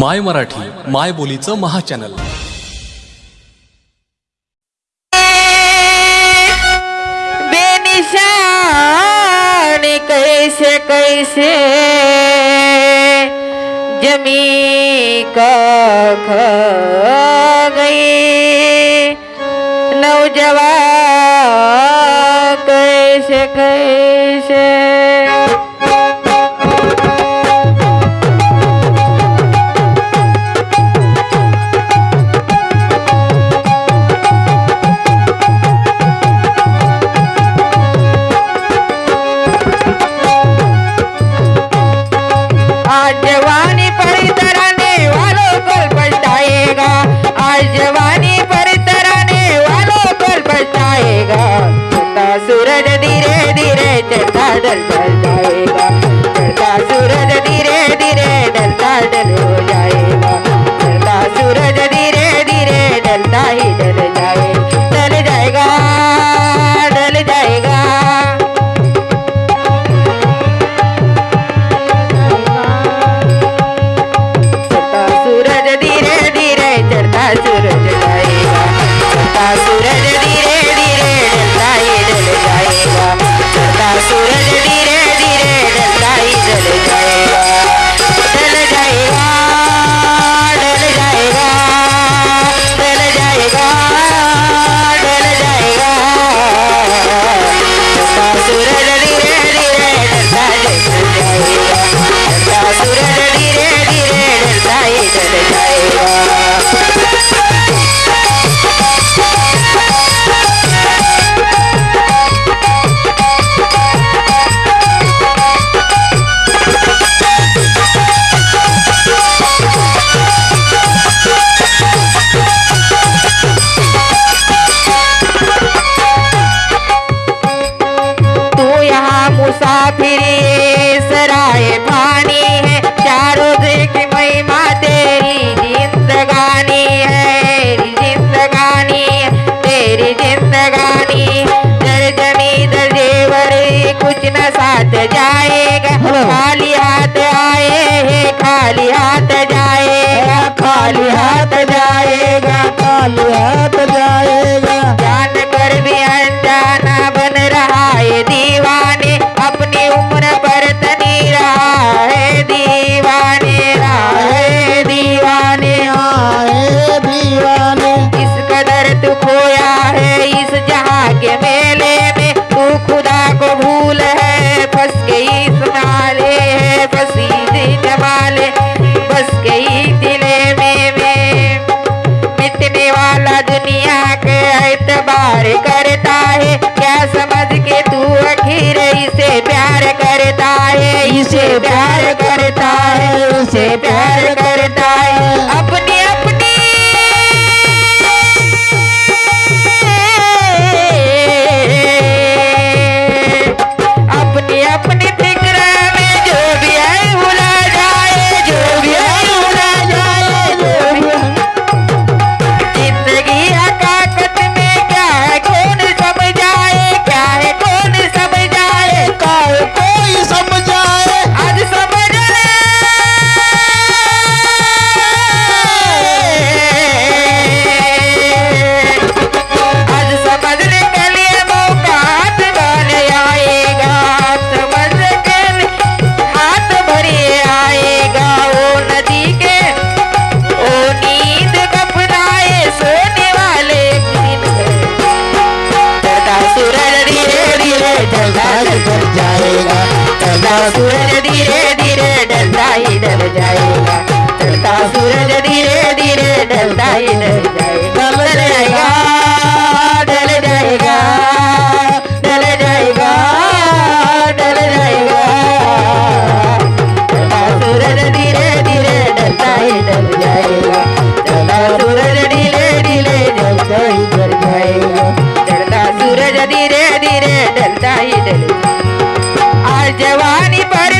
माय मराठी माय बोलीचं महाचॅनल. कैसे कैसे जमी का गई। नौजवान कैसे कैसे आज परितराने पर तरह ने पछताएगा आज जवानी पर तरह ने वालों को पछताएगा सूरज धीरे धीरे चढ़ता दल जाएगा खाली हाथ जाएगा खाली हाथ जाएगा खाली हाथ जाएगा डर जाएगा चलता सूरज धीरे धीरे डलता ही डर डल धीरे धीरे ही आज जवानी पर